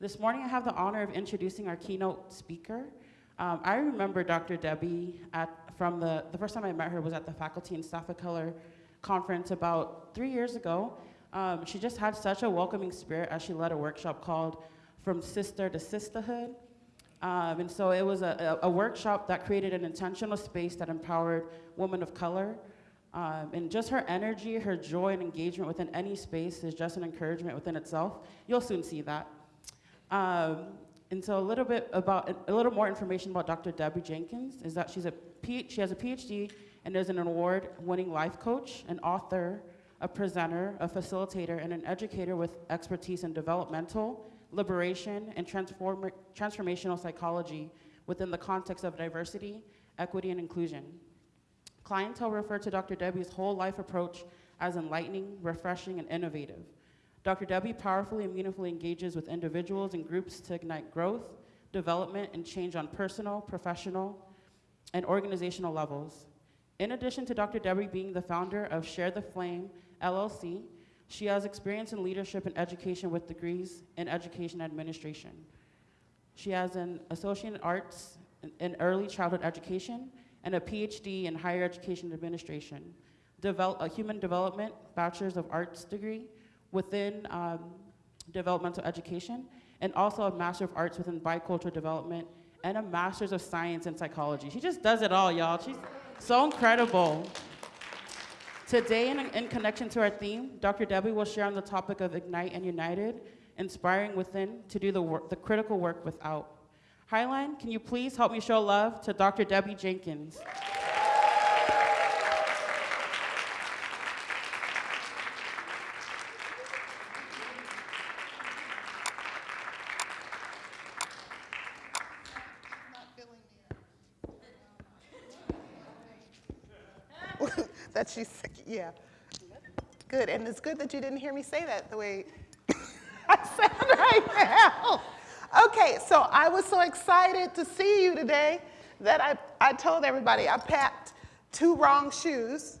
This morning I have the honor of introducing our keynote speaker. Um, I remember Dr. Debbie at, from the, the first time I met her was at the Faculty and Staff of Color conference about three years ago. Um, she just had such a welcoming spirit as she led a workshop called From Sister to Sisterhood. Um, and so it was a, a, workshop that created an intentional space that empowered women of color. Um, and just her energy, her joy, and engagement within any space is just an encouragement within itself. You'll soon see that. Um, and so a little bit about, a little more information about Dr. Debbie Jenkins is that she's a she has a PhD and is an award-winning life coach, an author, a presenter, a facilitator, and an educator with expertise in developmental, liberation, and transform transformational psychology within the context of diversity, equity, and inclusion. Clientele refer to Dr. Debbie's whole life approach as enlightening, refreshing, and innovative. Dr. Debbie powerfully and meaningfully engages with individuals and groups to ignite growth, development, and change on personal, professional, and organizational levels. In addition to Dr. Debbie being the founder of Share the Flame LLC, she has experience in leadership and education with degrees in education administration. She has an associate in arts in early childhood education and a PhD in higher education administration, a human development bachelor's of arts degree within um, developmental education, and also a master of arts within bicultural development and a master's of science in psychology. She just does it all, y'all. She's so incredible. Today, in, in, connection to our theme, Dr. Debbie will share on the topic of Ignite and United, inspiring within to do the, the critical work without. Highline, can you please help me show love to Dr. Debbie Jenkins? that she's sick, yeah. Good, and it's good that you didn't hear me say that the way I sound right now. Okay, so I was so excited to see you today that I, I told everybody I packed two wrong shoes.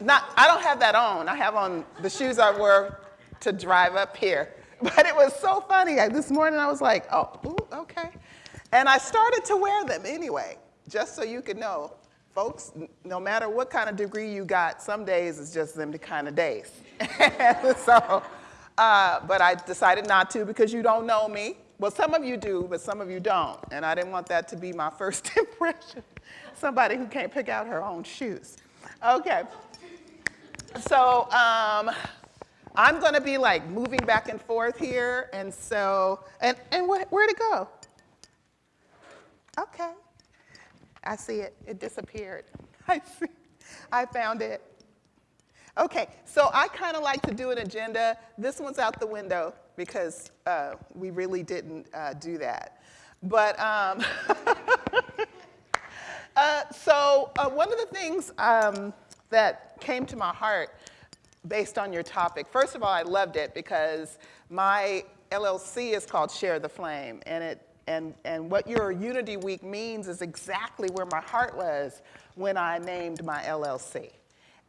Not, I don't have that on. I have on the shoes I wore to drive up here. But it was so funny. I, this morning I was like, oh, ooh, okay. And I started to wear them anyway, just so you could know folks, no matter what kind of degree you got, some days it's just them kind of days. so, uh, but I decided not to because you don't know me. Well, some of you do, but some of you don't. And I didn't want that to be my first impression. Somebody who can't pick out her own shoes. Okay. So um, I'm going to be like moving back and forth here. And so, and, and wh where'd it go? Okay. I see it. It disappeared. I see. I found it. Okay, so I kind of like to do an agenda. This one's out the window because uh, we really didn't uh, do that. But um, uh, so uh, one of the things um, that came to my heart based on your topic, first of all, I loved it because my LLC is called Share the Flame, and it and, and what your Unity Week means is exactly where my heart was when I named my LLC.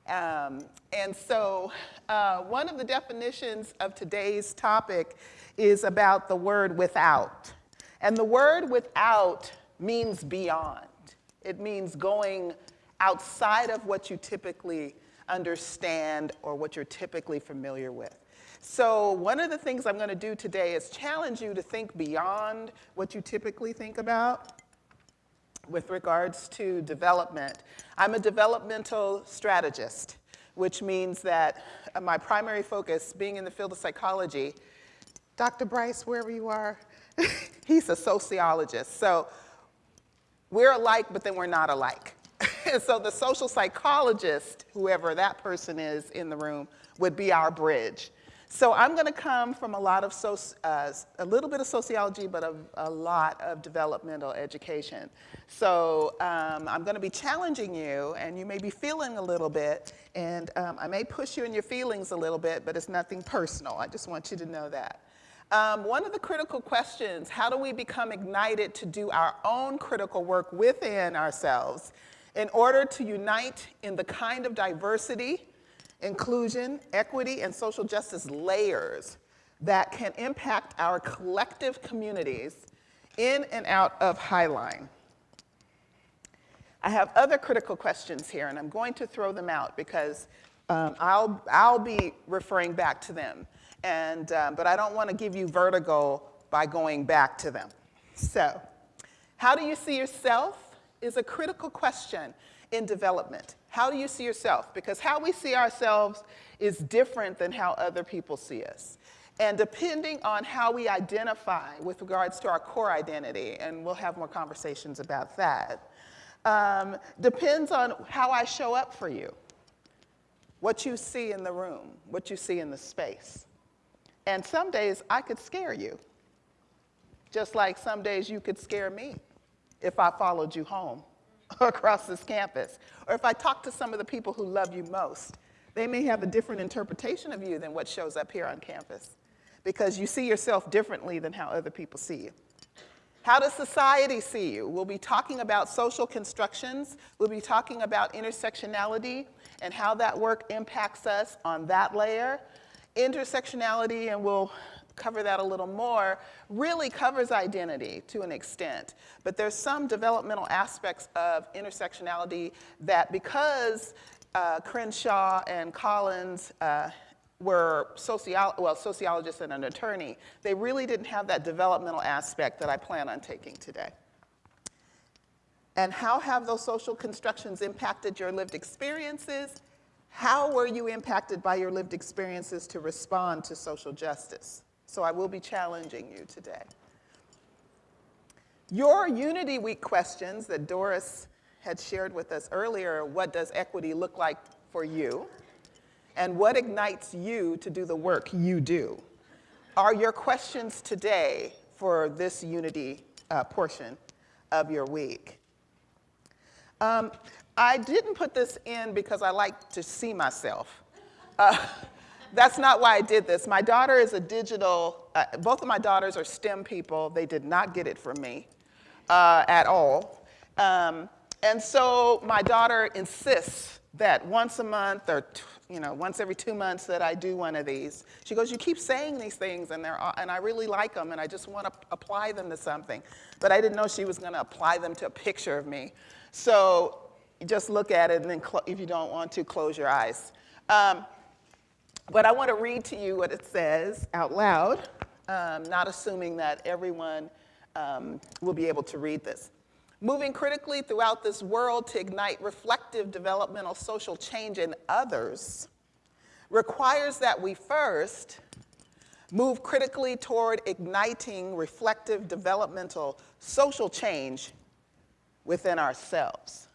Um, and so uh, one of the definitions of today's topic is about the word without. And the word without means beyond. It means going outside of what you typically understand or what you're typically familiar with. So one of the things I'm going to do today is challenge you to think beyond what you typically think about with regards to development. I'm a developmental strategist, which means that my primary focus, being in the field of psychology, Dr. Bryce, wherever you are, he's a sociologist. So we're alike, but then we're not alike. and so the social psychologist, whoever that person is in the room, would be our bridge. So I'm going to come from a lot of, so, uh, a little bit of sociology, but a, a lot of developmental education. So um, I'm going to be challenging you, and you may be feeling a little bit, and um, I may push you in your feelings a little bit, but it's nothing personal. I just want you to know that. Um, one of the critical questions, how do we become ignited to do our own critical work within ourselves in order to unite in the kind of diversity inclusion, equity, and social justice layers that can impact our collective communities in and out of Highline. I have other critical questions here, and I'm going to throw them out because um, I'll, I'll be referring back to them. And, um, but I don't want to give you vertigo by going back to them. So, how do you see yourself is a critical question in development. How do you see yourself? Because how we see ourselves is different than how other people see us. And depending on how we identify with regards to our core identity, and we'll have more conversations about that, um, depends on how I show up for you, what you see in the room, what you see in the space. And some days I could scare you, just like some days you could scare me if I followed you home across this campus, or if I talk to some of the people who love you most. They may have a different interpretation of you than what shows up here on campus because you see yourself differently than how other people see you. How does society see you? We'll be talking about social constructions. We'll be talking about intersectionality and how that work impacts us on that layer. Intersectionality, and we'll cover that a little more, really covers identity to an extent. But there's some developmental aspects of intersectionality that because uh, Crenshaw and Collins uh, were socio well, sociologists and an attorney, they really didn't have that developmental aspect that I plan on taking today. And how have those social constructions impacted your lived experiences? How were you impacted by your lived experiences to respond to social justice? So I will be challenging you today. Your Unity Week questions that Doris had shared with us earlier, what does equity look like for you? And what ignites you to do the work you do? Are your questions today for this Unity uh, portion of your week? Um, I didn't put this in because I like to see myself. Uh, that's not why I did this. My daughter is a digital, uh, both of my daughters are STEM people. They did not get it from me uh, at all. Um, and so my daughter insists that once a month or you know once every two months that I do one of these. She goes, "You keep saying these things, and they're and I really like them, and I just want to apply them to something." But I didn't know she was going to apply them to a picture of me. So just look at it, and then if you don't want to, close your eyes. Um, but I want to read to you what it says out loud, um, not assuming that everyone um, will be able to read this. Moving critically throughout this world to ignite reflective developmental social change in others requires that we first move critically toward igniting reflective developmental social change within ourselves.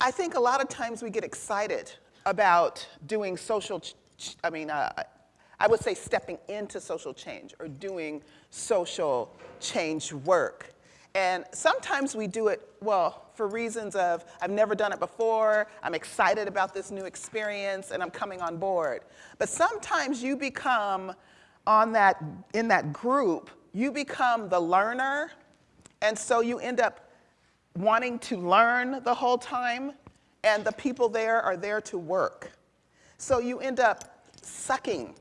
I think a lot of times we get excited about doing social, I mean, uh, I would say stepping into social change or doing social change work. And sometimes we do it, well, for reasons of I've never done it before, I'm excited about this new experience, and I'm coming on board. But sometimes you become on that, in that group, you become the learner, and so you end up wanting to learn the whole time, and the people there are there to work. So you end up sucking,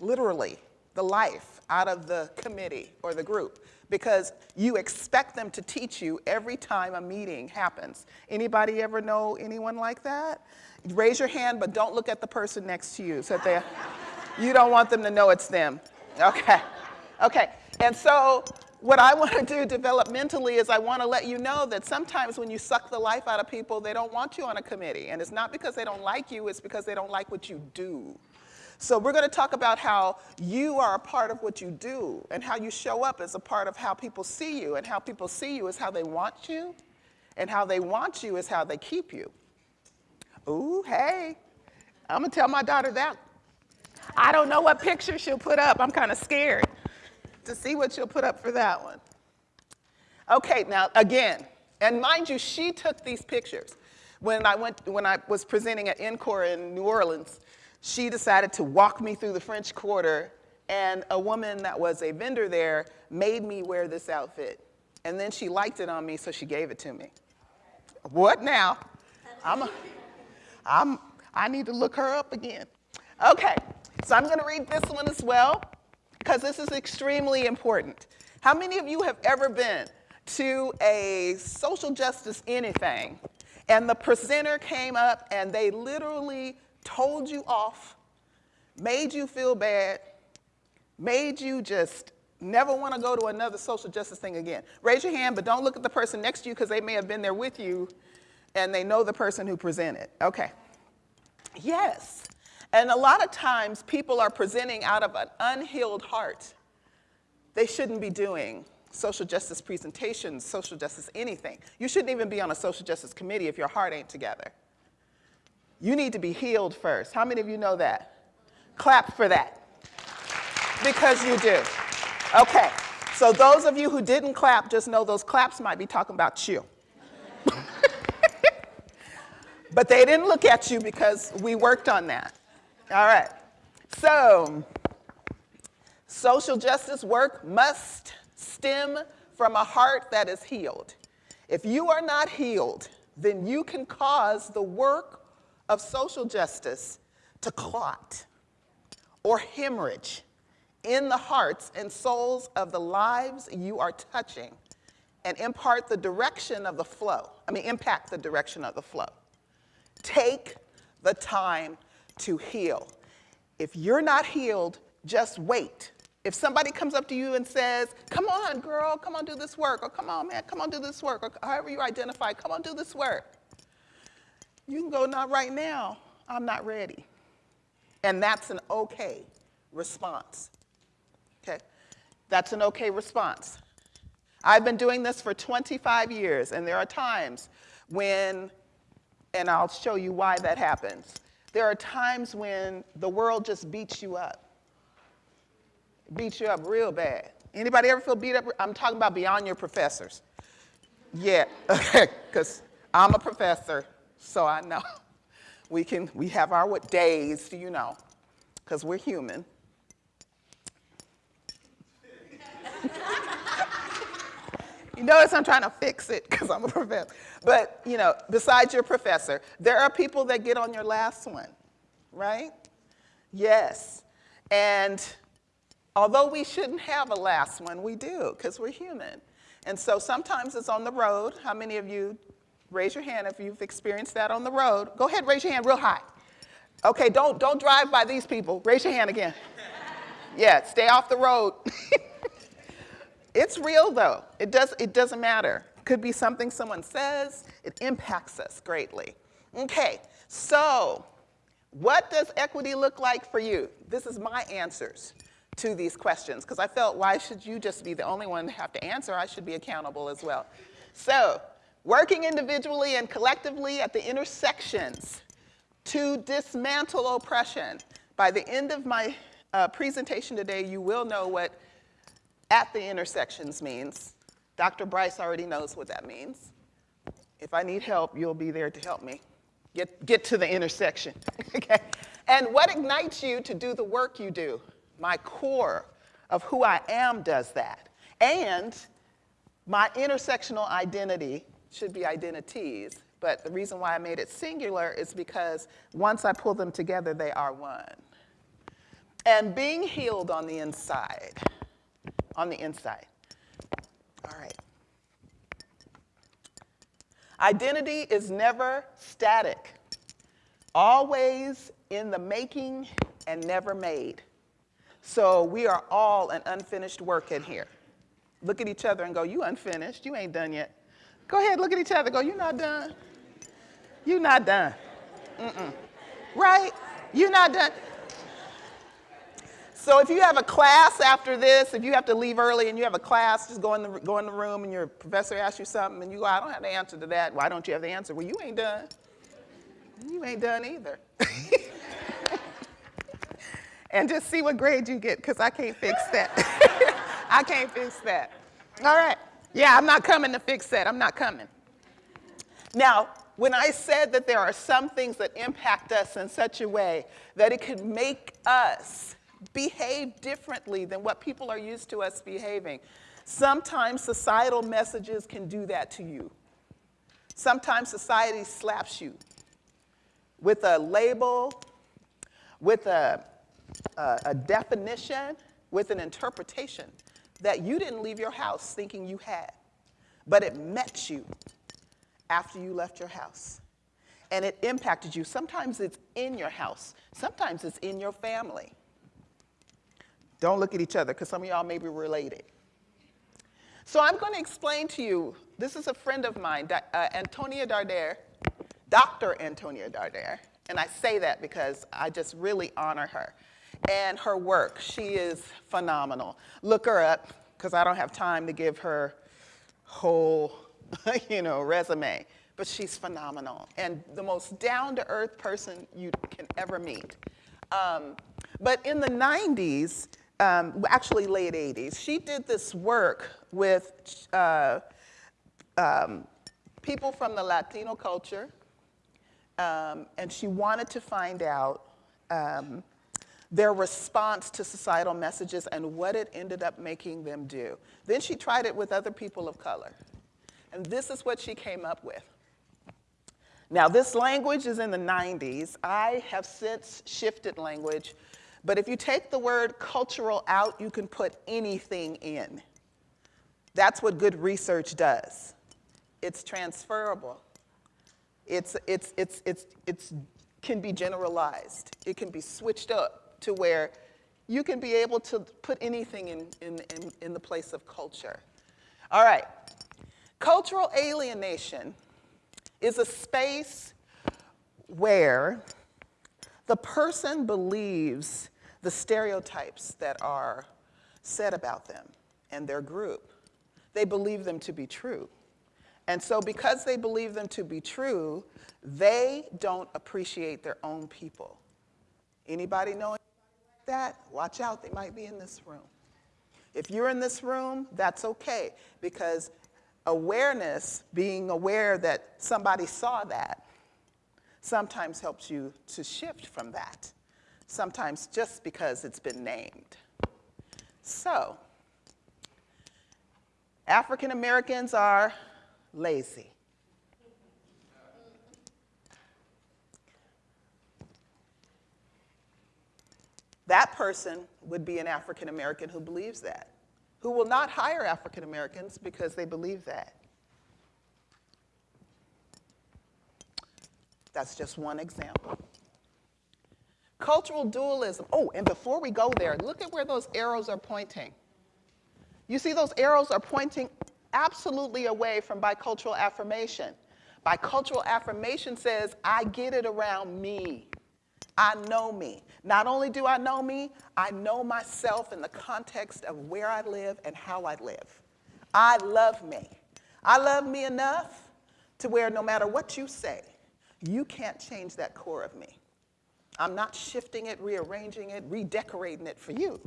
literally, the life out of the committee or the group because you expect them to teach you every time a meeting happens. Anybody ever know anyone like that? Raise your hand, but don't look at the person next to you so they, you don't want them to know it's them. Okay, okay. And so what I want to do developmentally is I want to let you know that sometimes when you suck the life out of people, they don't want you on a committee. And it's not because they don't like you, it's because they don't like what you do. So we're going to talk about how you are a part of what you do and how you show up as a part of how people see you. And how people see you is how they want you. And how they want you is how they keep you. Ooh, hey, I'm going to tell my daughter that. I don't know what picture she'll put up. I'm kind of scared to see what she'll put up for that one. Okay, now again, and mind you, she took these pictures. When I, went, when I was presenting at NCORE in New Orleans, she decided to walk me through the French Quarter, and a woman that was a vendor there made me wear this outfit. And then she liked it on me, so she gave it to me. What now? I'm, a, I'm, I need to look her up again. Okay, so I'm going to read this one as well because this is extremely important. How many of you have ever been to a social justice anything and the presenter came up and they literally told you off, made you feel bad, made you just never want to go to another social justice thing again? Raise your hand, but don't look at the person next to you because they may have been there with you and they know the person who presented. Okay. Yes. And a lot of times people are presenting out of an unhealed heart. They shouldn't be doing social justice presentations, social justice anything. You shouldn't even be on a social justice committee if your heart ain't together. You need to be healed first. How many of you know that? Clap for that. Because you do. Okay, so those of you who didn't clap, just know those claps might be talking about you. but they didn't look at you because we worked on that. All right, so social justice work must stem from a heart that is healed. If you are not healed, then you can cause the work of social justice to clot or hemorrhage in the hearts and souls of the lives you are touching and impart the direction of the flow. I mean, impact the direction of the flow. Take the time to heal. If you're not healed, just wait if somebody comes up to you and says, come on, girl, come on, do this work, or come on, man, come on, do this work, or however you identify, come on, do this work. You can go, not right now, I'm not ready. And that's an okay response. Okay? That's an okay response. I've been doing this for 25 years, and there are times when, and I'll show you why that happens. There are times when the world just beats you up beat you up real bad. Anybody ever feel beat up? I'm talking about beyond your professors. Yeah, because I'm a professor, so I know. We can, we have our what days, do you know, because we're human. You notice I'm trying to fix it because I'm a professor. But, you know, besides your professor, there are people that get on your last one, right? Yes. And Although we shouldn't have a last one, we do, because we're human. And so sometimes it's on the road. How many of you, raise your hand if you've experienced that on the road. Go ahead, raise your hand real high. Okay, don't, don't drive by these people. Raise your hand again. yeah, stay off the road. it's real though. It, does, it doesn't matter. Could be something someone says, it impacts us greatly. Okay, so what does equity look like for you? This is my answers to these questions because I felt why should you just be the only one to have to answer? I should be accountable as well. So working individually and collectively at the intersections to dismantle oppression. By the end of my uh, presentation today, you will know what at the intersections means. Dr. Bryce already knows what that means. If I need help, you'll be there to help me get, get to the intersection, okay? And what ignites you to do the work you do? my core of who I am does that. And my intersectional identity should be identities, but the reason why I made it singular is because once I pull them together, they are one. And being healed on the inside, on the inside. All right. Identity is never static, always in the making and never made. So we are all an unfinished work in here. Look at each other and go, you unfinished, you ain't done yet. Go ahead, look at each other, go, you not done. You not done. Mm-mm. Right? You not done. So if you have a class after this, if you have to leave early and you have a class, just go in the, go in the room and your professor asks you something and you go, I don't have the answer to that. Why don't you have the answer? Well, you ain't done. You ain't done either. and just see what grade you get because I can't fix that. I can't fix that. All right. Yeah, I'm not coming to fix that. I'm not coming. Now, when I said that there are some things that impact us in such a way that it could make us behave differently than what people are used to us behaving, sometimes societal messages can do that to you. Sometimes society slaps you with a label with a, a, a definition, with an interpretation that you didn't leave your house thinking you had, but it met you after you left your house. And it impacted you. Sometimes it's in your house, sometimes it's in your family. Don't look at each other because some of y'all may be related. So I'm going to explain to you this is a friend of mine, uh, Antonia Darder, Dr. Antonia Darder, And I say that because I just really honor her and her work. She is phenomenal. Look her up because I don't have time to give her whole, you know, resume. But she's phenomenal and the most down-to-earth person you can ever meet. Um, but in the 90s, um, actually late 80s, she did this work with uh, um, people from the Latino culture, um, and she wanted to find out um, their response to societal messages and what it ended up making them do. Then she tried it with other people of color. And this is what she came up with. Now, this language is in the 90s. I have since shifted language, but if you take the word cultural out, you can put anything in. That's what good research does. It's transferable. It's, it's, it's, it's, it's can be generalized. It can be switched up to where you can be able to put anything in, in, in, in the place of culture. All right. Cultural alienation is a space where the person believes the stereotypes that are said about them and their group. They believe them to be true. And so because they believe them to be true, they don't appreciate their own people. Anybody know that, watch out, they might be in this room. If you're in this room, that's okay, because awareness, being aware that somebody saw that, sometimes helps you to shift from that, sometimes just because it's been named. So, African Americans are lazy. That person would be an African American who believes that, who will not hire African Americans because they believe that. That's just one example. Cultural dualism. Oh, and before we go there, look at where those arrows are pointing. You see, those arrows are pointing absolutely away from bicultural affirmation. Bicultural affirmation says, I get it around me. I know me. Not only do I know me, I know myself in the context of where I live and how I live. I love me. I love me enough to where no matter what you say, you can't change that core of me. I'm not shifting it, rearranging it, redecorating it for you.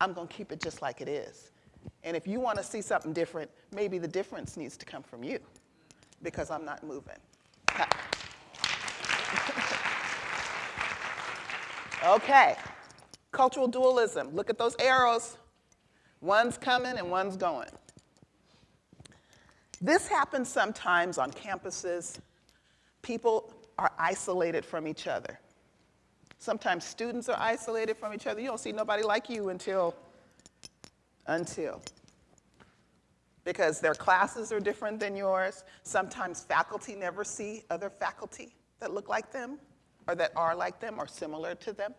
I'm going to keep it just like it is. And if you want to see something different, maybe the difference needs to come from you because I'm not moving. Okay, cultural dualism. Look at those arrows. One's coming and one's going. This happens sometimes on campuses. People are isolated from each other. Sometimes students are isolated from each other. You don't see nobody like you until, until. Because their classes are different than yours. Sometimes faculty never see other faculty that look like them or that are like them or similar to them.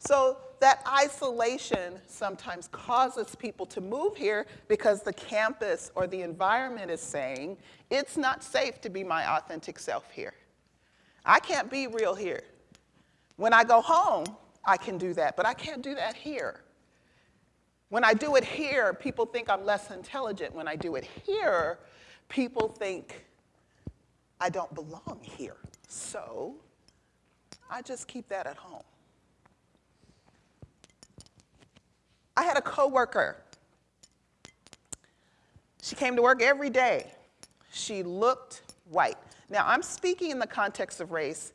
So that isolation sometimes causes people to move here because the campus or the environment is saying, it's not safe to be my authentic self here. I can't be real here. When I go home, I can do that, but I can't do that here. When I do it here, people think I'm less intelligent. When I do it here, people think I don't belong here. So I just keep that at home. I had a coworker. She came to work every day. She looked white. Now, I'm speaking in the context of race,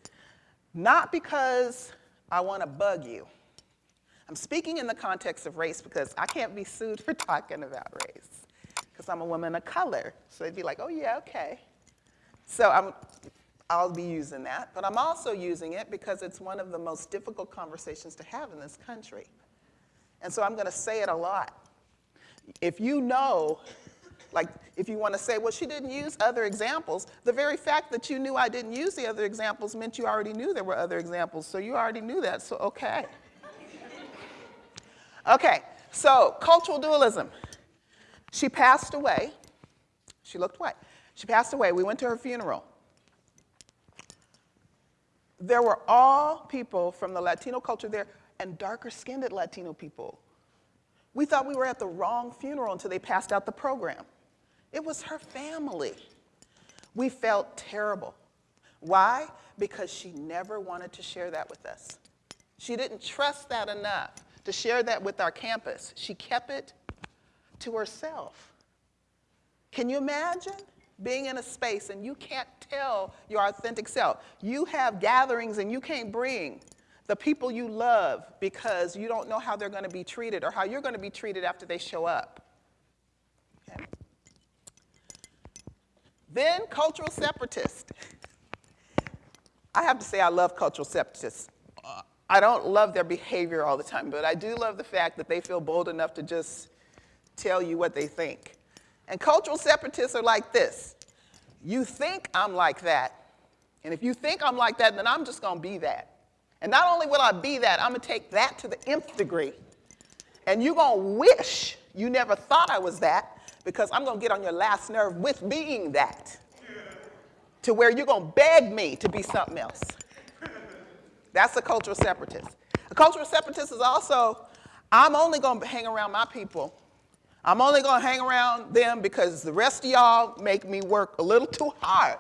not because I want to bug you. I'm speaking in the context of race because I can't be sued for talking about race because I'm a woman of color. So they'd be like, oh, yeah, okay. So I'm, I'll be using that, but I'm also using it because it's one of the most difficult conversations to have in this country. And so I'm going to say it a lot. If you know, like if you want to say, well, she didn't use other examples, the very fact that you knew I didn't use the other examples meant you already knew there were other examples, so you already knew that, so okay. okay, so cultural dualism. She passed away. She looked white. She passed away. We went to her funeral there were all people from the Latino culture there and darker skinned Latino people. We thought we were at the wrong funeral until they passed out the program. It was her family. We felt terrible. Why? Because she never wanted to share that with us. She didn't trust that enough to share that with our campus. She kept it to herself. Can you imagine? being in a space and you can't tell your authentic self. You have gatherings and you can't bring the people you love because you don't know how they're going to be treated or how you're going to be treated after they show up. Okay. Then cultural separatists. I have to say I love cultural separatists. I don't love their behavior all the time, but I do love the fact that they feel bold enough to just tell you what they think. And cultural separatists are like this. You think I'm like that. And if you think I'm like that, then I'm just going to be that. And not only will I be that, I'm going to take that to the nth degree. And you're going to wish you never thought I was that because I'm going to get on your last nerve with being that to where you're going to beg me to be something else. That's a cultural separatist. A cultural separatist is also, I'm only going to hang around my people I'm only going to hang around them because the rest of y'all make me work a little too hard.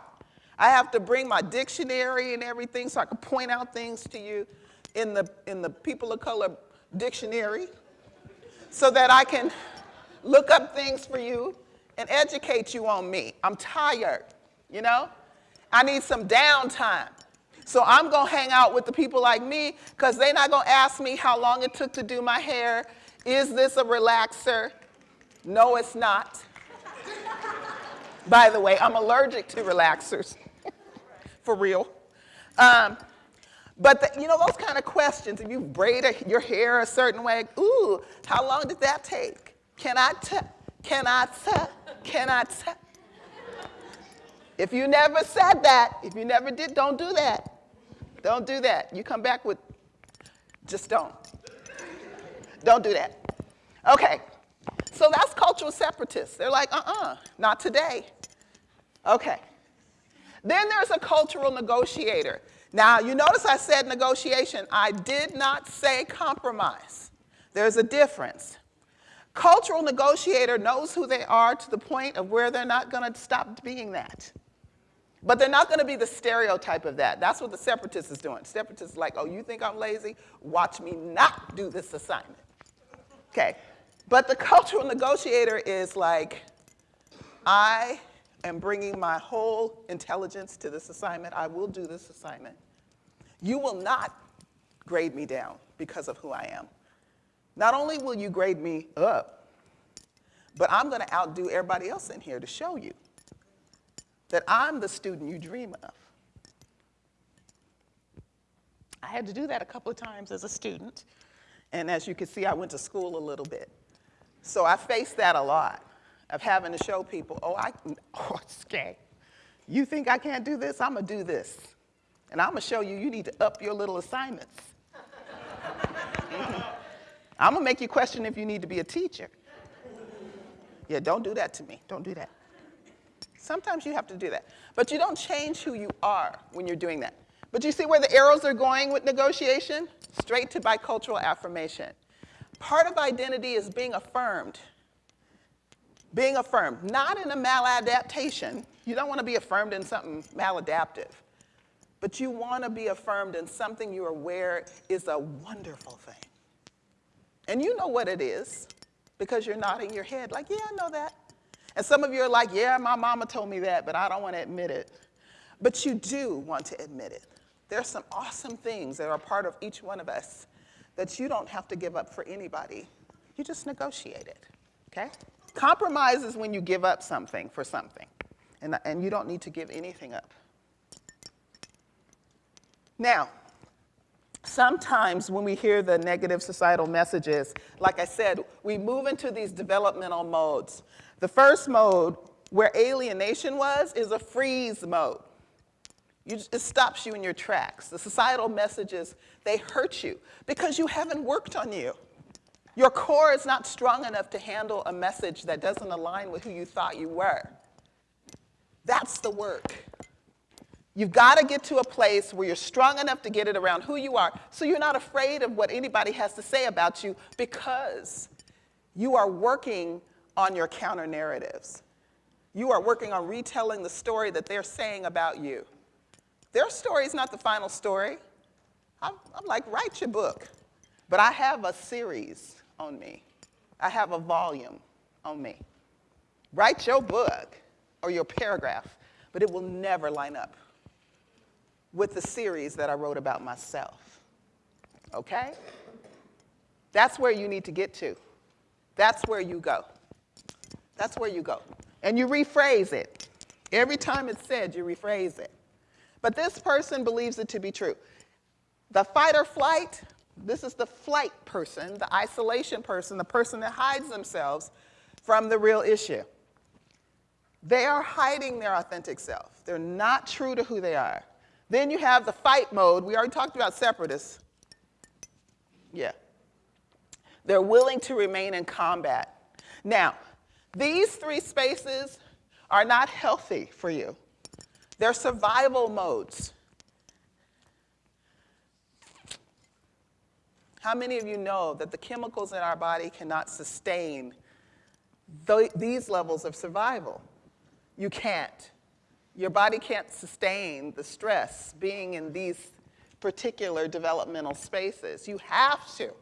I have to bring my dictionary and everything so I can point out things to you in the, in the people of color dictionary so that I can look up things for you and educate you on me. I'm tired, you know? I need some downtime. So I'm going to hang out with the people like me because they're not going to ask me how long it took to do my hair. Is this a relaxer? No, it's not. By the way, I'm allergic to relaxers, for real. Um, but the, you know, those kind of questions, if you braid a, your hair a certain way, ooh, how long did that take? Can I tell? Can I tell? Can I tell? If you never said that, if you never did, don't do that. Don't do that. You come back with, just don't. Don't do that. Okay, so that's cultural separatists. They're like, uh-uh, not today. Okay. Then there's a cultural negotiator. Now, you notice I said negotiation. I did not say compromise. There's a difference. Cultural negotiator knows who they are to the point of where they're not going to stop being that. But they're not going to be the stereotype of that. That's what the separatist is doing. Separatist is like, oh, you think I'm lazy? Watch me not do this assignment. Okay. But the cultural negotiator is like, I am bringing my whole intelligence to this assignment. I will do this assignment. You will not grade me down because of who I am. Not only will you grade me up, but I'm going to outdo everybody else in here to show you that I'm the student you dream of. I had to do that a couple of times as a student. And as you can see, I went to school a little bit. So I faced that a lot of having to show people, oh, I, oh, okay. You think I can't do this? I'm gonna do this. And I'm gonna show you, you need to up your little assignments. Mm-hmm. I'm gonna make you question if you need to be a teacher. Yeah, don't do that to me. Don't do that. Sometimes you have to do that. But you don't change who you are when you're doing that. But you see where the arrows are going with negotiation? Straight to bicultural affirmation. Part of identity is being affirmed. Being affirmed, not in a maladaptation. You don't want to be affirmed in something maladaptive, but you want to be affirmed in something you're aware is a wonderful thing. And you know what it is because you're nodding your head like, yeah, I know that. And some of you are like, yeah, my mama told me that, but I don't want to admit it. But you do want to admit it. There's some awesome things that are part of each one of us that you don't have to give up for anybody. You just negotiate it, okay? Compromise is when you give up something for something, and, and you don't need to give anything up. Now, sometimes when we hear the negative societal messages, like I said, we move into these developmental modes. The first mode, where alienation was, is a freeze mode. You, it stops you in your tracks. The societal messages, they hurt you because you haven't worked on you. Your core is not strong enough to handle a message that doesn't align with who you thought you were. That's the work. You've got to get to a place where you're strong enough to get it around who you are so you're not afraid of what anybody has to say about you because you are working on your counter narratives. You are working on retelling the story that they're saying about you. Their story is not the final story. I'm, I'm like, write your book. But I have a series on me. I have a volume on me. Write your book or your paragraph, but it will never line up with the series that I wrote about myself. Okay? That's where you need to get to. That's where you go. That's where you go. And you rephrase it. Every time it's said, you rephrase it. But this person believes it to be true. The fight or flight, this is the flight person, the isolation person, the person that hides themselves from the real issue. They are hiding their authentic self. They're not true to who they are. Then you have the fight mode. We already talked about separatists. Yeah. They're willing to remain in combat. Now, these three spaces are not healthy for you. They're survival modes. How many of you know that the chemicals in our body cannot sustain th these levels of survival? You can't. Your body can't sustain the stress being in these particular developmental spaces. You have to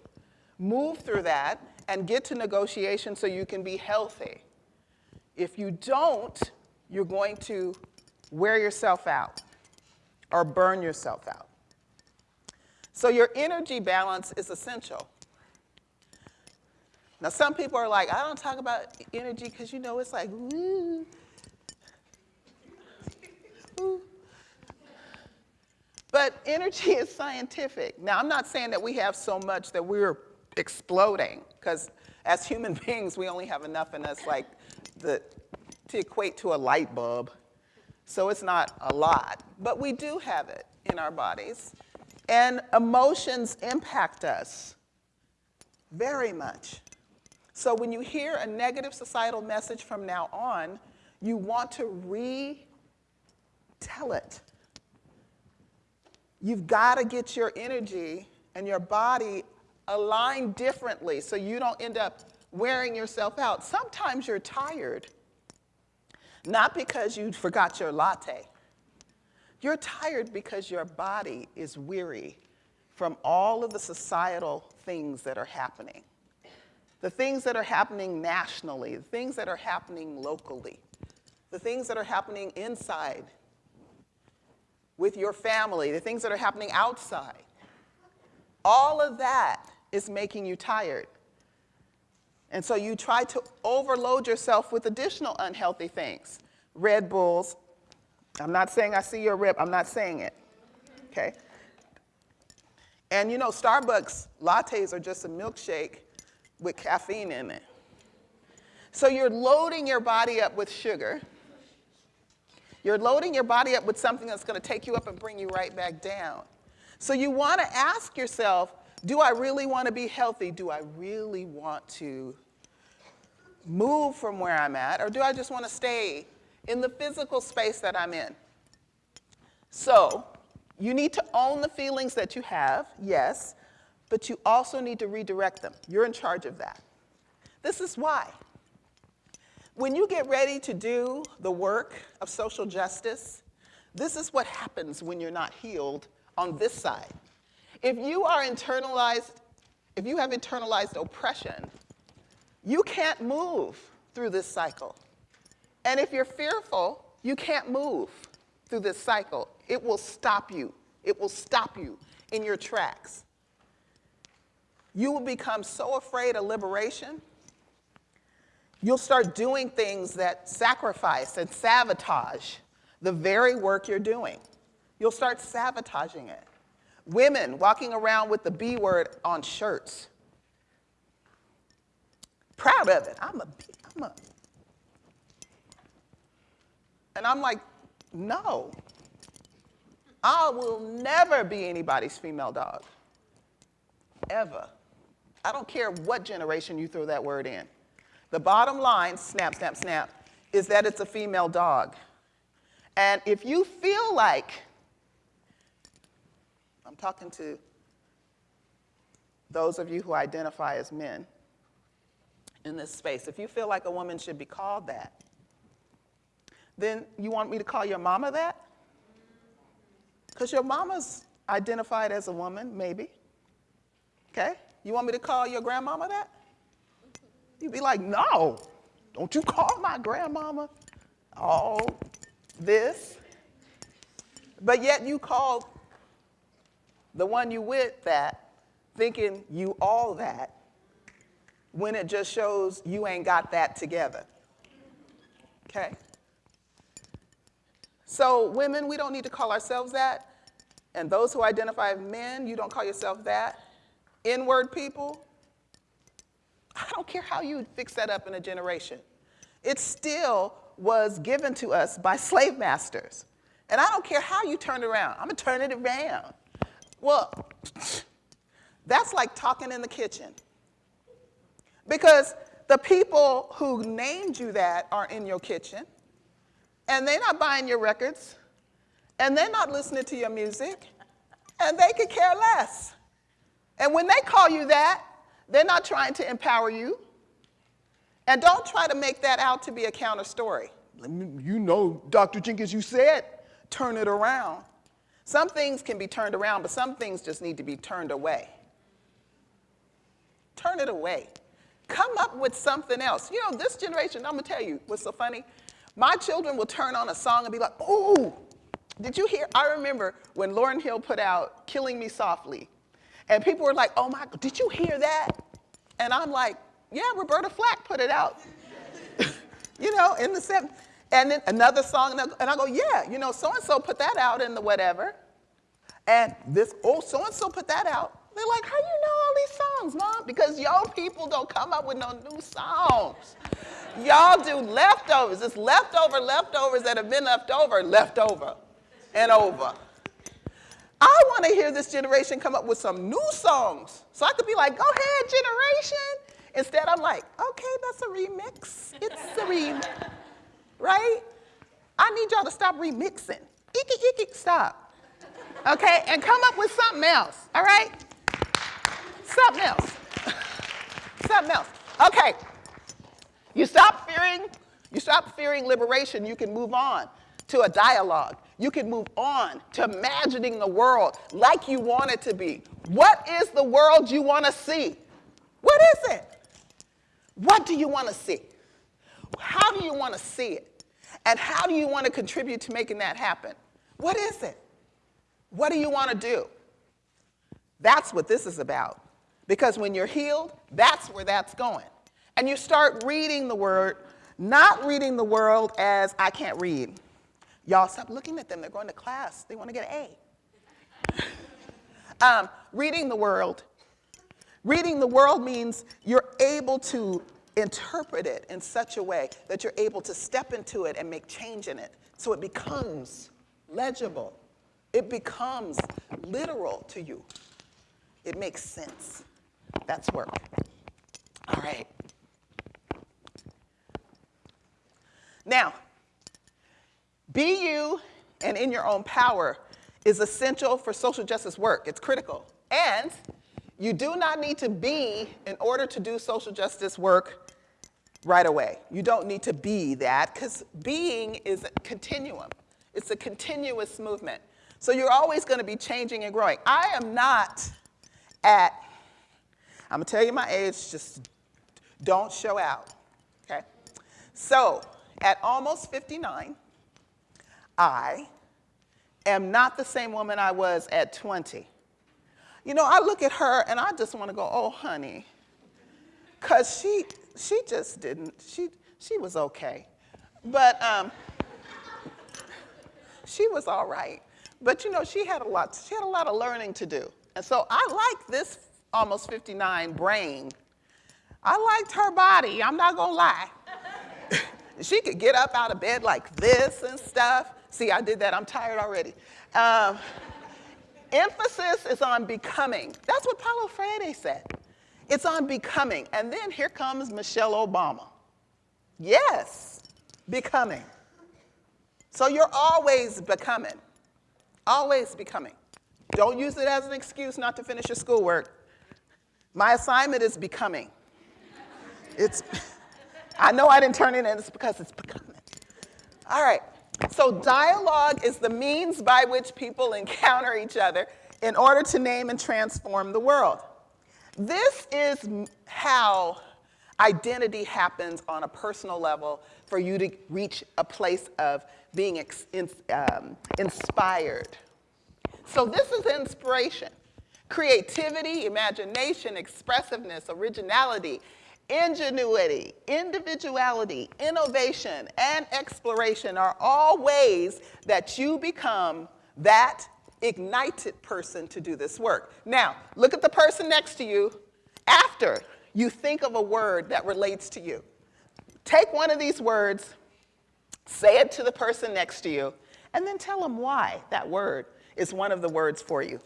move through that and get to negotiation so you can be healthy. If you don't, you're going to wear yourself out or burn yourself out. So your energy balance is essential. Now, some people are like, I don't talk about energy because you know it's like. But energy is scientific. Now, I'm not saying that we have so much that we're exploding, because as human beings, we only have enough in us like the, to equate to a light bulb. So it's not a lot, but we do have it in our bodies. And emotions impact us very much. So when you hear a negative societal message from now on, you want to retell it. You've got to get your energy and your body aligned differently so you don't end up wearing yourself out. Sometimes you're tired not because you forgot your latte. You're tired because your body is weary from all of the societal things that are happening. The things that are happening nationally, the things that are happening locally, the things that are happening inside with your family, the things that are happening outside. All of that is making you tired. And so you try to overload yourself with additional unhealthy things. Red Bulls. I'm not saying I see your rip, I'm not saying it. Okay? And you know, Starbucks lattes are just a milkshake with caffeine in it. So you're loading your body up with sugar. You're loading your body up with something that's going to take you up and bring you right back down. So you want to ask yourself, do I really want to be healthy? Do I really want to move from where I'm at? Or do I just want to stay in the physical space that I'm in? So you need to own the feelings that you have, yes, but you also need to redirect them. You're in charge of that. This is why. When you get ready to do the work of social justice, this is what happens when you're not healed on this side. If you are internalized, if you have internalized oppression, you can't move through this cycle. And if you're fearful, you can't move through this cycle. It will stop you. It will stop you in your tracks. You will become so afraid of liberation, you'll start doing things that sacrifice and sabotage the very work you're doing. You'll start sabotaging it. Women walking around with the B word on shirts. Proud of it. I'm a, I'm a. And I'm like, no. I will never be anybody's female dog. Ever. I don't care what generation you throw that word in. The bottom line, snap, snap, snap, is that it's a female dog. And if you feel like, I'm talking to those of you who identify as men in this space, if you feel like a woman should be called that, then you want me to call your mama that? Because your mama's identified as a woman, maybe. Okay? You want me to call your grandmama that? You'd be like, no, don't you call my grandmama all this. But yet you call the one you with that, thinking you all that, when it just shows you ain't got that together. Okay? So, women, we don't need to call ourselves that. And those who identify as men, you don't call yourself that. N word people, I don't care how you fix that up in a generation. It still was given to us by slave masters. And I don't care how you turn it around, I'm gonna turn it around. Well, that's like talking in the kitchen. Because the people who named you that are in your kitchen, and they're not buying your records, and they're not listening to your music, and they could care less. And when they call you that, they're not trying to empower you. And don't try to make that out to be a counter story. You know, Dr. Jenkins, you said turn it around. Some things can be turned around, but some things just need to be turned away. Turn it away. Come up with something else. You know, this generation, I'm gonna tell you what's so funny. My children will turn on a song and be like, ooh, did you hear? I remember when Lauryn Hill put out Killing Me Softly. And people were like, oh my, did you hear that? And I'm like, yeah, Roberta Flack put it out. you know, in the seven. And then another song, and I go, yeah, you know, so-and-so put that out in the whatever. And this, oh, so-and-so put that out. They're like, how do you know all these songs, mom? Because y'all people don't come up with no new songs. Y'all do leftovers. It's leftover leftovers that have been left over, left over and over. I want to hear this generation come up with some new songs. So I could be like, go ahead, generation. Instead, I'm like, okay, that's a remix. It's a remix. Right? I need y'all to stop remixing. Icky, icky, stop. Okay? And come up with something else. All right? Something else. something else. Okay. You stop fearing, you stop fearing liberation, you can move on to a dialogue. You can move on to imagining the world like you want it to be. What is the world you want to see? What is it? What do you want to see? How do you want to see it? And how do you want to contribute to making that happen? What is it? What do you want to do? That's what this is about. Because when you're healed, that's where that's going. And you start reading the word, not reading the world as I can't read. Y'all stop looking at them. They're going to class. They want to get an A. um, reading the world. Reading the world means you're able to interpret it in such a way that you're able to step into it and make change in it so it becomes legible. It becomes literal to you. It makes sense. That's work. All right. Now, be you and in your own power is essential for social justice work. It's critical. And you do not need to be in order to do social justice work right away. You don't need to be that because being is a continuum. It's a continuous movement. So you're always going to be changing and growing. I am not at, I'm going to tell you my age, just don't show out, okay? So at almost 59, I am not the same woman I was at 20. You know, I look at her and I just want to go, oh, honey, because she, she just didn't, she, she was okay. But um, she was all right. But you know, she had a lot, she had a lot of learning to do. And so I like this almost 59 brain. I liked her body, I'm not gonna lie. she could get up out of bed like this and stuff. See, I did that, I'm tired already. Um, emphasis is on becoming. That's what Paulo Freire said. It's on becoming. And then here comes Michelle Obama. Yes, becoming. So you're always becoming, always becoming. Don't use it as an excuse not to finish your schoolwork. My assignment is becoming. It's, I know I didn't turn it in, it's because it's becoming. All right, so dialogue is the means by which people encounter each other in order to name and transform the world. This is how identity happens on a personal level for you to reach a place of being um, inspired. So this is inspiration. Creativity, imagination, expressiveness, originality, ingenuity, individuality, innovation, and exploration are all ways that you become that ignited person to do this work. Now, look at the person next to you after you think of a word that relates to you. Take one of these words, say it to the person next to you, and then tell them why that word is one of the words for you.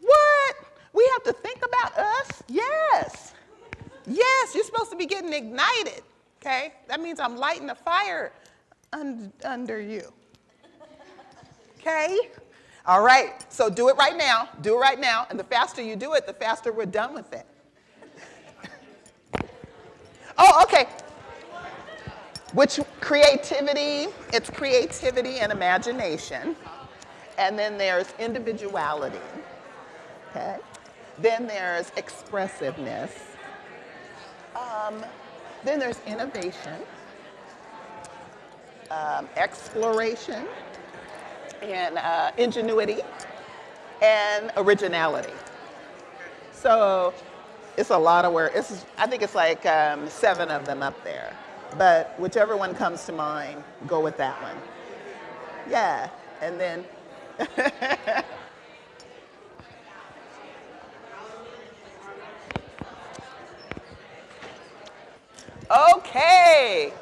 What? We have to think about us? Yes. Yes, you're supposed to be getting ignited, okay? That means I'm lighting a fire un under you. Okay? All right, so do it right now. Do it right now. And the faster you do it, the faster we're done with it. oh, okay. Which creativity, it's creativity and imagination. And then there's individuality, okay? Then there's expressiveness. Um, then there's innovation, um, exploration, and uh, ingenuity, and originality. So it's a lot of work. It's, I think it's like um, seven of them up there. But whichever one comes to mind, go with that one. Yeah, and then Okay.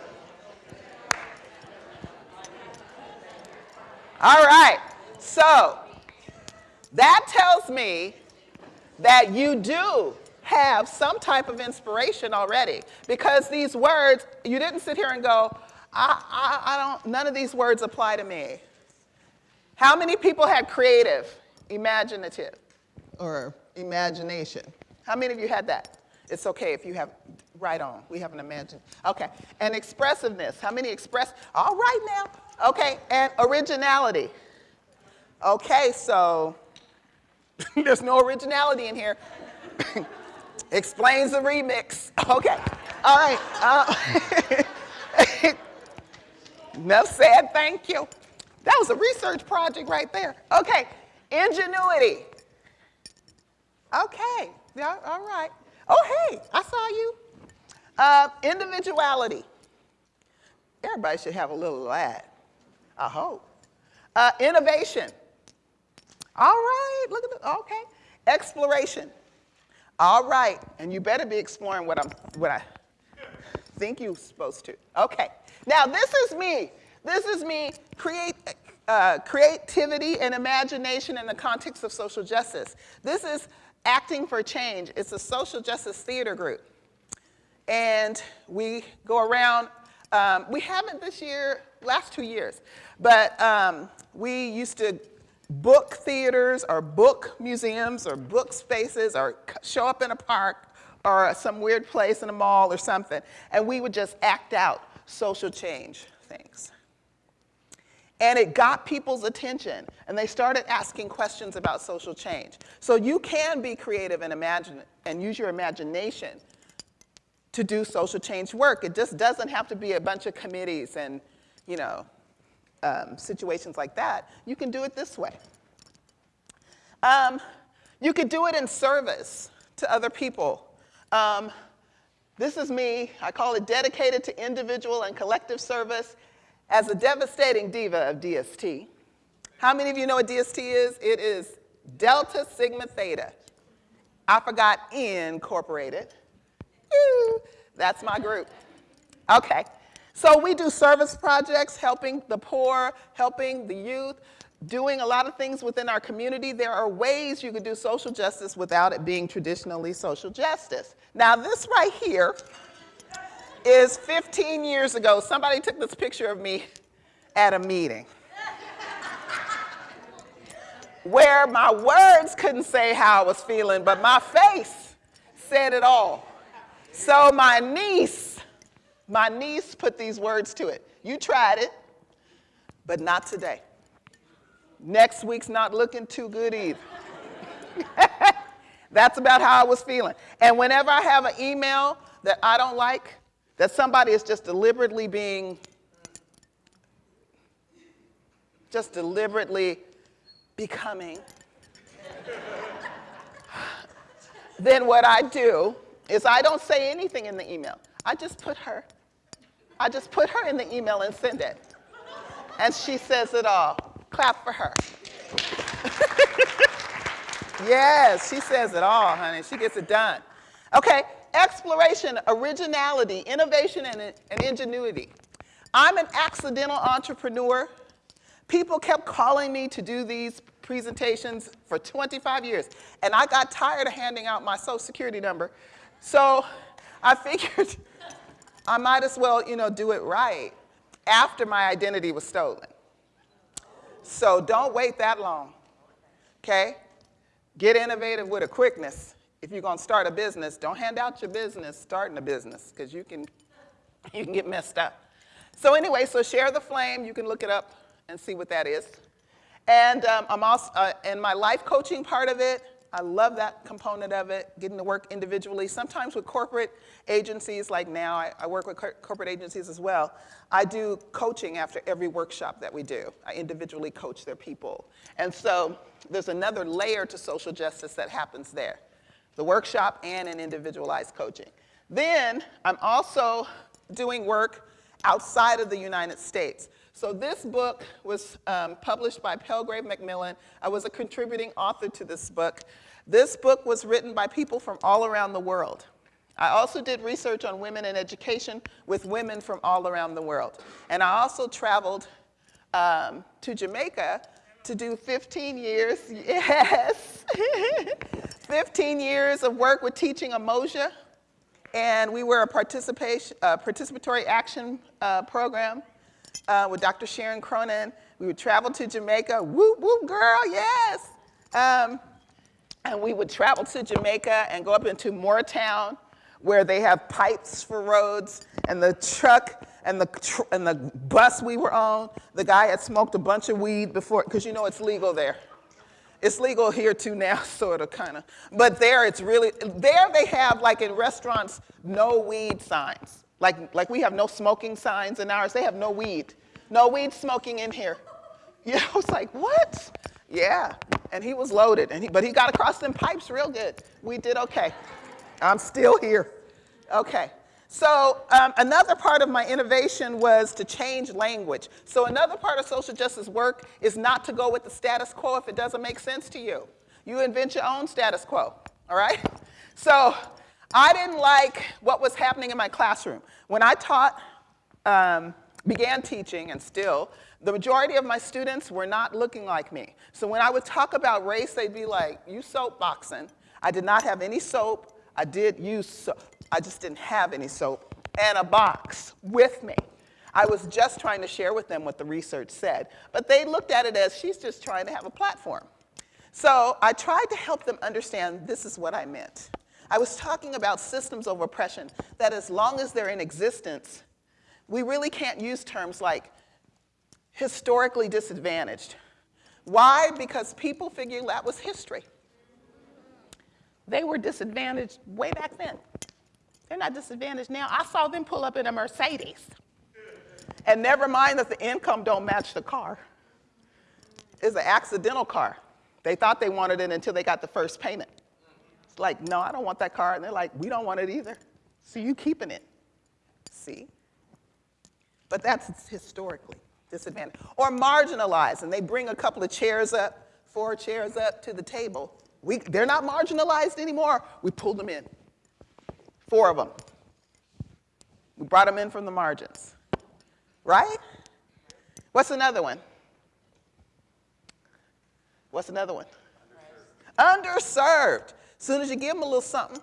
All right. So that tells me that you do have some type of inspiration already because these words, you didn't sit here and go, I, I, I don't, none of these words apply to me. How many people had creative, imaginative, or imagination? How many of you had that? It's okay if you have, right on, we haven't imagined. Okay, and expressiveness, how many express, all right now. Okay, and originality. Okay, so there's no originality in here. Explains the remix. Okay, all right. Uh, enough said, thank you. That was a research project right there. Okay, ingenuity. Okay, yeah, all right. Oh, hey, I saw you. Uh, individuality. Everybody should have a little of that, I hope. Uh, innovation. All right, look at the, okay. Exploration. All right, and you better be exploring what, I'm, what I think you're supposed to. Okay, now this is me. This is me create, uh, creativity and imagination in the context of social justice. This is Acting for Change. It's a social justice theater group. And we go around, um, we haven't this year, last two years, but um, we used to book theaters or book museums or book spaces or show up in a park or some weird place in a mall or something. And we would just act out social change things. And it got people's attention, and they started asking questions about social change. So you can be creative and imagine and use your imagination to do social change work. It just doesn't have to be a bunch of committees and, you know, um, situations like that. You can do it this way. Um, you could do it in service to other people. Um, this is me. I call it dedicated to individual and collective service as a devastating diva of DST, How many of you know what DST is? It is Delta Sigma Theta. I forgot Incorporated. That's my group. Okay. So we do service projects, helping the poor, helping the youth, doing a lot of things within our community. There are ways you could do social justice without it being traditionally social justice. Now this right here is 15 years ago. Somebody took this picture of me at a meeting where my words couldn't say how I was feeling, but my face said it all. So my niece, my niece put these words to it. You tried it, but not today. Next week's not looking too good either. That's about how I was feeling. And whenever I have an email that I don't like, that somebody is just deliberately being, just deliberately becoming, then what I do is I don't say anything in the email. I just put her. I just put her in the email and send it. And she says it all. Clap for her. yes, she says it all, honey. She gets it done. Okay, exploration, originality, innovation, and, and ingenuity. I'm an accidental entrepreneur. People kept calling me to do these presentations for 25 years, and I got tired of handing out my social security number. So I figured I might as well, you know, do it right after my identity was stolen. So don't wait that long, okay? Get innovative with a quickness. If you're gonna start a business, don't hand out your business starting a business, because you can, you can get messed up. So anyway, so share the flame, you can look it up and see what that is. And um, I'm also, uh, in my life coaching part of it, I love that component of it, getting to work individually, sometimes with corporate agencies, like now I, I work with corporate agencies as well. I do coaching after every workshop that we do. I individually coach their people. And so there's another layer to social justice that happens there, the workshop and an individualized coaching. Then I'm also doing work outside of the United States. So this book was um, published by Palgrave Macmillan. I was a contributing author to this book. This book was written by people from all around the world. I also did research on women in education with women from all around the world. And I also traveled um, to Jamaica to do 15 years, yes, 15 years of work with teaching Umoja. And we were a participation, uh, participatory action uh, program uh, with Dr. Sharon Cronin. We would travel to Jamaica, whoop, whoop, girl, yes. Um, and we would travel to Jamaica and go up into Mooretown where they have pipes for roads and the truck and the, tr and the bus we were on, the guy had smoked a bunch of weed before, because you know it's legal there. It's legal here too now, sort of, kind of. But there it's really, there they have, like in restaurants, no weed signs. Like, like we have no smoking signs in ours, they have no weed. No weed smoking in here. You know, it's like, what? Yeah, and he was loaded, and he, but he got across them pipes real good. We did okay. I'm still here. Okay. So um, another part of my innovation was to change language. So another part of social justice work is not to go with the status quo if it doesn't make sense to you. You invent your own status quo, all right? So I didn't like what was happening in my classroom. When I taught, um, began teaching and still, the majority of my students were not looking like me. So when I would talk about race, they'd be like, you soapboxing. I did not have any soap. I did use soap. I just didn't have any soap and a box with me. I was just trying to share with them what the research said. But they looked at it as she's just trying to have a platform. So I tried to help them understand this is what I meant. I was talking about systems of oppression, that as long as they're in existence, we really can't use terms like historically disadvantaged. Why? Because people figure that was history. They were disadvantaged way back then. They're not disadvantaged now. I saw them pull up in a Mercedes. And never mind that the income don't match the car. It's an accidental car. They thought they wanted it until they got the first payment It's like, no, I don't want that car. And they're like, we don't want it either. So you keeping it. See? But that's historically. Disadvantaged. Or marginalized, and they bring a couple of chairs up, four chairs up to the table. We, they're not marginalized anymore. We pulled them in. Four of them. We brought them in from the margins. Right? What's another one? What's another one? Underserved. underserved. Soon as you give them a little something,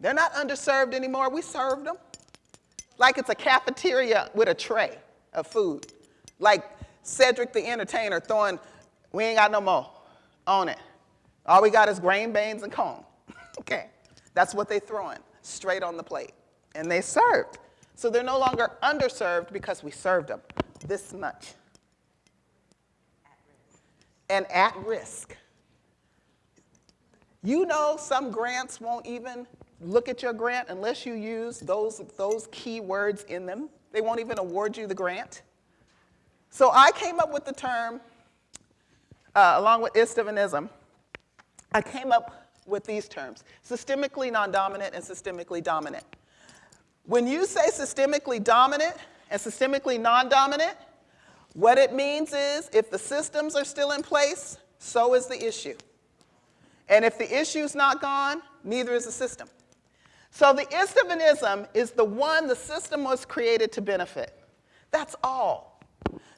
they're not underserved anymore. We served them. Like it's a cafeteria with a tray of food. Like Cedric the entertainer throwing, we ain't got no more on it. All we got is grain, beans, and corn. okay. That's what they throwing straight on the plate. And they served. So they're no longer underserved because we served them this much. And at risk. You know some grants won't even look at your grant unless you use those, those key words in them. They won't even award you the grant. So I came up with the term, uh, along with Istvanism, I came up with these terms, systemically non-dominant and systemically dominant. When you say systemically dominant and systemically non-dominant, what it means is if the systems are still in place, so is the issue. And if the issue's not gone, neither is the system. So the Istvanism is the one the system was created to benefit. That's all.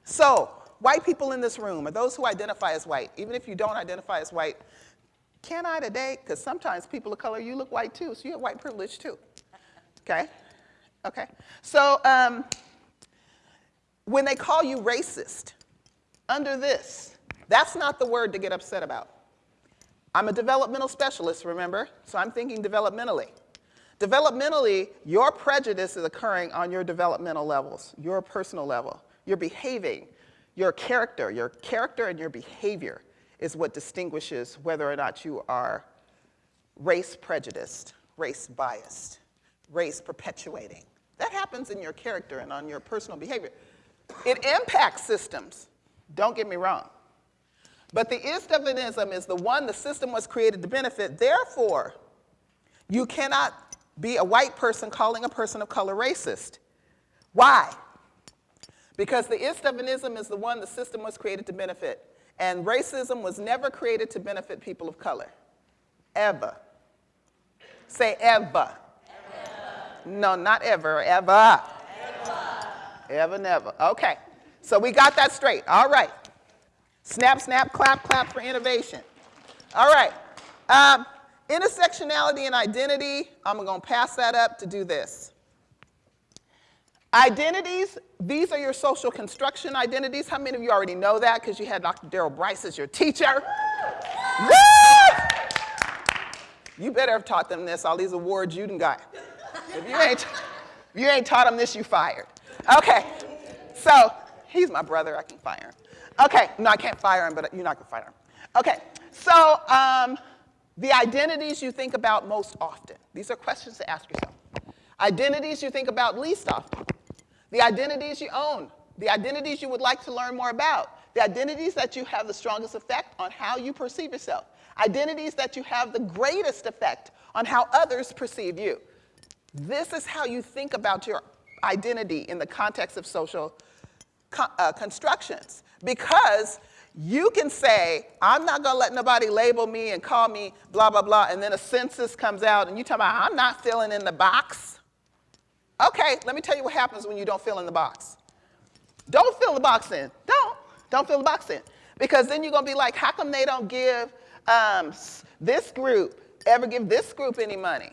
So white people in this room, or those who identify as white, even if you don't identify as white, can I today? Because sometimes people of color, you look white too, so you have white privilege too. Okay? Okay. So um, when they call you racist, under this, that's not the word to get upset about. I'm a developmental specialist, remember? So I'm thinking developmentally. Developmentally, your prejudice is occurring on your developmental levels, your personal level. You're behaving, your character, your character and your behavior is what distinguishes whether or not you are race prejudiced, race biased, race perpetuating. That happens in your character and on your personal behavior. It impacts systems, don't get me wrong. But the Istvanism is the one the system was created to benefit. Therefore, you cannot be a white person calling a person of color racist. Why? Because the Istvanism is the one the system was created to benefit. And racism was never created to benefit people of color. Ever. Say ever. ever. No, not ever, ever. Ever. Ever, never. Okay. So we got that straight. All right. Snap, snap, clap, clap for innovation. All right. Um, Intersectionality and identity, I'm going to pass that up to do this. Identities, these are your social construction identities. How many of you already know that because you had Dr. Daryl Bryce as your teacher? you better have taught them this, all these awards you done got. If you ain't, if you ain't taught them this, you fired. Okay, so he's my brother, I can fire him. Okay, no, I can't fire him, but you're not gonna fire him. Okay, so um, the identities you think about most often. These are questions to ask yourself. Identities you think about least often. The identities you own. The identities you would like to learn more about. The identities that you have the strongest effect on how you perceive yourself. Identities that you have the greatest effect on how others perceive you. This is how you think about your identity in the context of social co uh, constructions. Because you can say, I'm not going to let nobody label me and call me blah, blah, blah, and then a census comes out and you talk about, I'm not filling in the box. Okay, let me tell you what happens when you don't fill in the box. Don't fill the box in. Don't. Don't fill the box in. Because then you're going to be like, how come they don't give um, this group, ever give this group any money?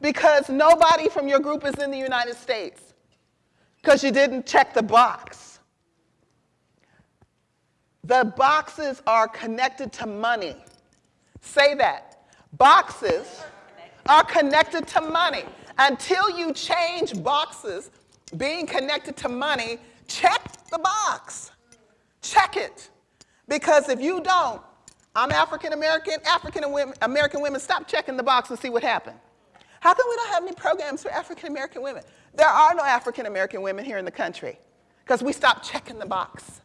Because nobody from your group is in the United States. Because you didn't check the box. The boxes are connected to money. Say that. Boxes are connected to money. Until you change boxes being connected to money, check the box. Check it. Because if you don't, I'm African American, African American women, stop checking the box and see what happened. How come we don't have any programs for African American women? There are no African American women here in the country because we stopped checking the box.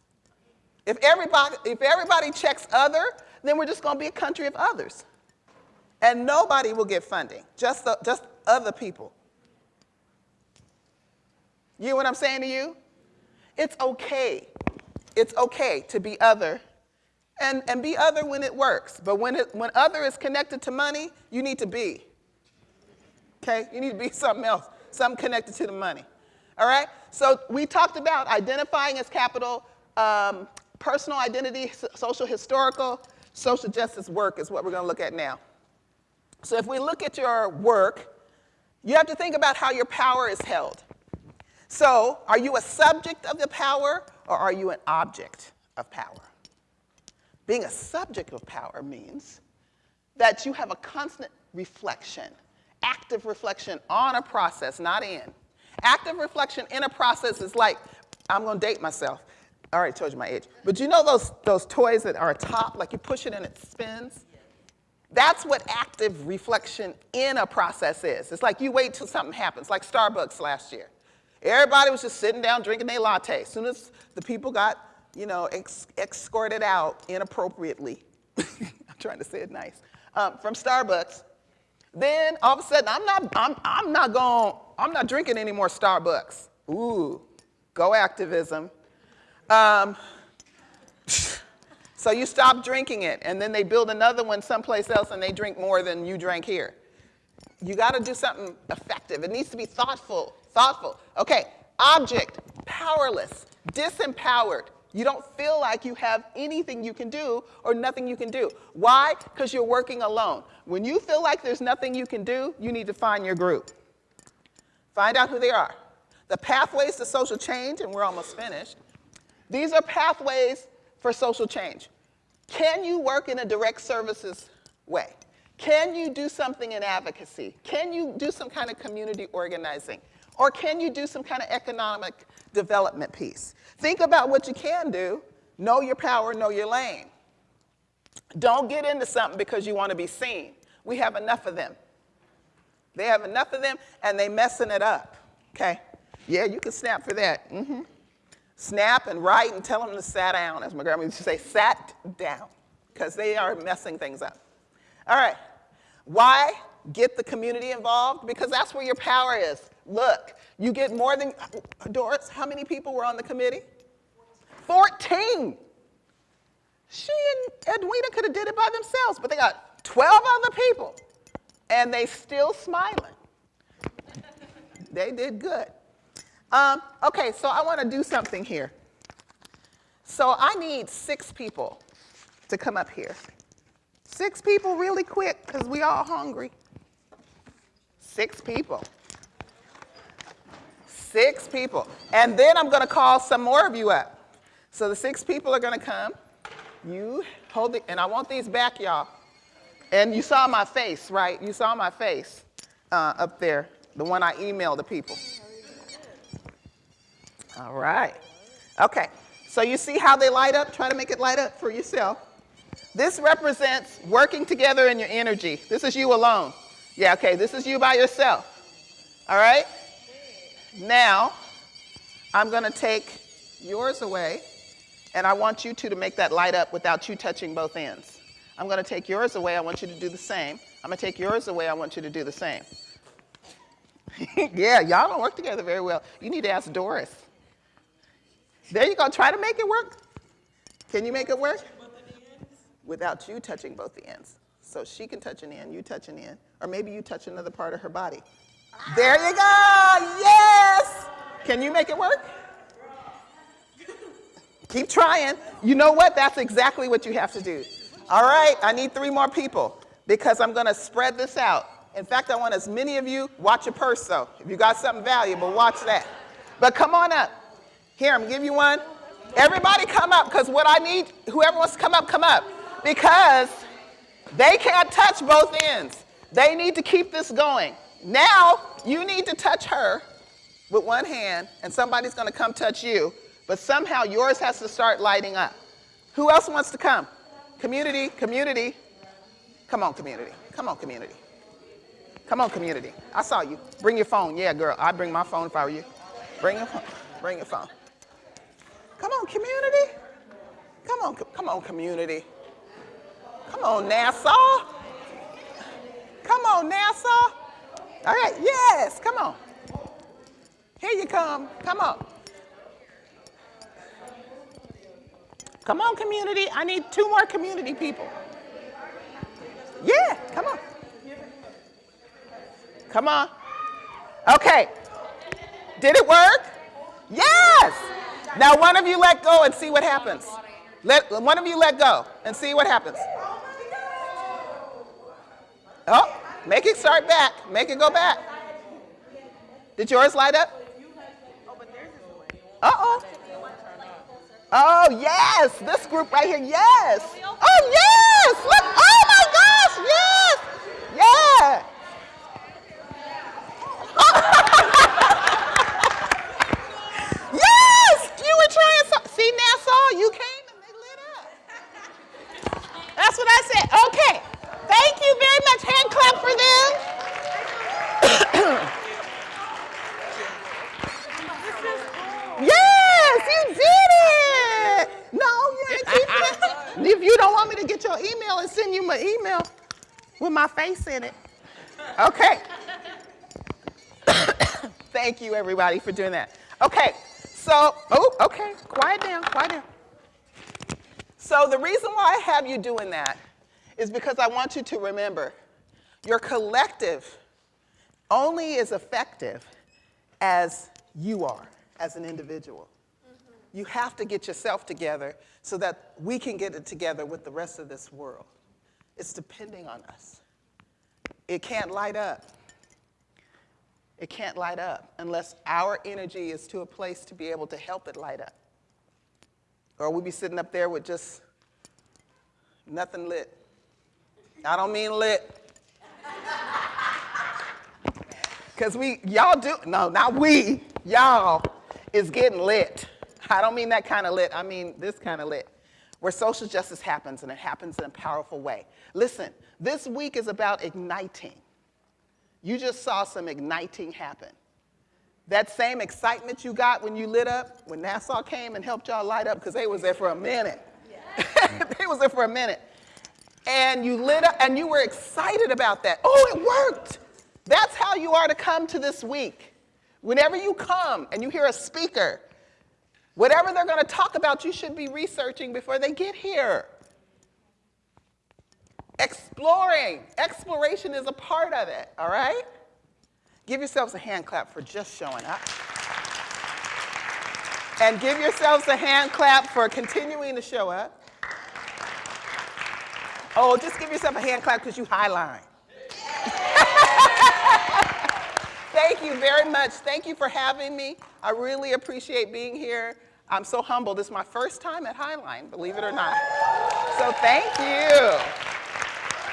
If everybody, if everybody checks other, then we're just going to be a country of others. And nobody will get funding, just, the, just other people. You know what I'm saying to you? It's okay. It's okay to be other and, and be other when it works. But when, it, when other is connected to money, you need to be. Okay? You need to be something else, something connected to the money. All right? So we talked about identifying as capital, um, personal identity, social historical, social justice work is what we're going to look at now. So if we look at your work, you have to think about how your power is held. So are you a subject of the power or are you an object of power? Being a subject of power means that you have a constant reflection, active reflection on a process, not in. Active reflection in a process is like, I'm gonna date myself. I already told you my age. But you know those, those toys that are a top, like you push it and it spins? That's what active reflection in a process is. It's like you wait till something happens, like Starbucks last year. Everybody was just sitting down drinking their latte. As soon as the people got, you know, ex escorted out inappropriately, I'm trying to say it nice, um, from Starbucks, then all of a sudden, I'm not, I'm, I'm not going, I'm not drinking any more Starbucks. Ooh, go activism. Um, so you stop drinking it, and then they build another one someplace else, and they drink more than you drank here. You got to do something effective. It needs to be thoughtful, thoughtful. Okay, object, powerless, disempowered. You don't feel like you have anything you can do or nothing you can do. Why? Because you're working alone. When you feel like there's nothing you can do, you need to find your group. Find out who they are. The pathways to social change, and we're almost finished, these are pathways for social change. Can you work in a direct services way? Can you do something in advocacy? Can you do some kind of community organizing? Or can you do some kind of economic development piece? Think about what you can do. Know your power, know your lane. Don't get into something because you want to be seen. We have enough of them. They have enough of them and they messing it up, okay? Yeah, you can snap for that. Mm -hmm. Snap and write and tell them to sit down, as my grandma used to say, sat down, because they are messing things up. All right, why get the community involved? Because that's where your power is. Look, you get more than, Doris, how many people were on the committee? 14. She and Edwina could have did it by themselves, but they got 12 other people, and they still smiling. they did good. Um, okay, so I want to do something here. So I need six people to come up here. Six people really quick, because we all hungry. Six people. Six people. And then I'm going to call some more of you up. So the six people are going to come. You hold it, and I want these back, y'all. And you saw my face, right? You saw my face uh, up there, the one I emailed the people. All right. Okay. So you see how they light up? Try to make it light up for yourself. This represents working together in your energy. This is you alone. Yeah, okay, this is you by yourself. All right? Now, I'm going to take yours away, and I want you two to make that light up without you touching both ends. I'm going to take yours away. I want you to do the same. I'm going to take yours away. I want you to do the same. yeah, y'all don't work together very well. You need to ask Doris. There you go. Try to make it work. Can you make it work? without you touching both the ends. So she can touch an end, you touch an end, or maybe you touch another part of her body. There you go, yes! Can you make it work? Keep trying. You know what? That's exactly what you have to do. All right, I need three more people because I'm gonna spread this out. In fact, I want as many of you, watch your purse though. If you got something valuable, watch that. But come on up. Here, I'm gonna give you one. Everybody come up because what I need, whoever wants to come up, come up because they can't touch both ends. They need to keep this going. Now, you need to touch her with one hand, and somebody's going to come touch you, but somehow yours has to start lighting up. Who else wants to come? Community, community. Come on, community. Come on, community. Come on, community. I saw you. Bring your phone. Yeah, girl, I'd bring my phone if I were you. Bring your phone. Bring your phone. Come on, community. Come on, come on, community. Come on, Nassau. Come on, Nassau. All right, yes, come on. Here you come. Come on. Come on, community. I need two more community people. Yeah, come on. Come on. Okay. Did it work? Yes. Now one of you let go and see what happens. Let one of you let go and see what happens. Oh, make it start back. Make it go back. Did yours light up? Uh-oh. Oh, yes. This group right here, yes. Oh, yes. Look. Oh, my gosh. Yes. Yeah. yes. You were trying so. Nassau, you came and they lit up. That's what I said. Okay. Thank you very much. Hand clap for them. Yes, you did it. No, you ain't keep it. If you don't want me to get your email and send you my email with my face in it. Okay. Thank you, everybody, for doing that. Okay, so, oh, okay, quiet down, quiet down. So the reason why I have you doing that is because I want you to remember your collective only is effective as you are as an individual. Mm-hmm. You have to get yourself together so that we can get it together with the rest of this world. It's depending on us. It can't light up. It can't light up unless our energy is to a place to be able to help it light up. Or we'll be sitting up there with just nothing lit. I don't mean lit. Because we, y'all do, no, not we, y'all is getting lit. I don't mean that kind of lit, I mean this kind of lit, where social justice happens and it happens in a powerful way. Listen, this week is about igniting. You just saw some igniting happen. That same excitement you got when you lit up, when Nassau came and helped y'all light up, because they was there for a minute. they was there for a minute. And you lit up and you were excited about that. Oh, it worked. That's how you are to come to this week. Whenever you come and you hear a speaker, whatever they're going to talk about, you should be researching before they get here. Exploring. Exploration is a part of it, all right? Give yourselves a hand clap for just showing up. And give yourselves a hand clap for continuing to show up. Oh, just give yourself a hand clap because you highline. Thank you very much. Thank you for having me. I really appreciate being here. I'm so humbled. This is my first time at Highline, believe it or not. So thank you.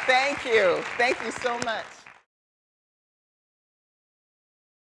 Thank you. Thank you so much.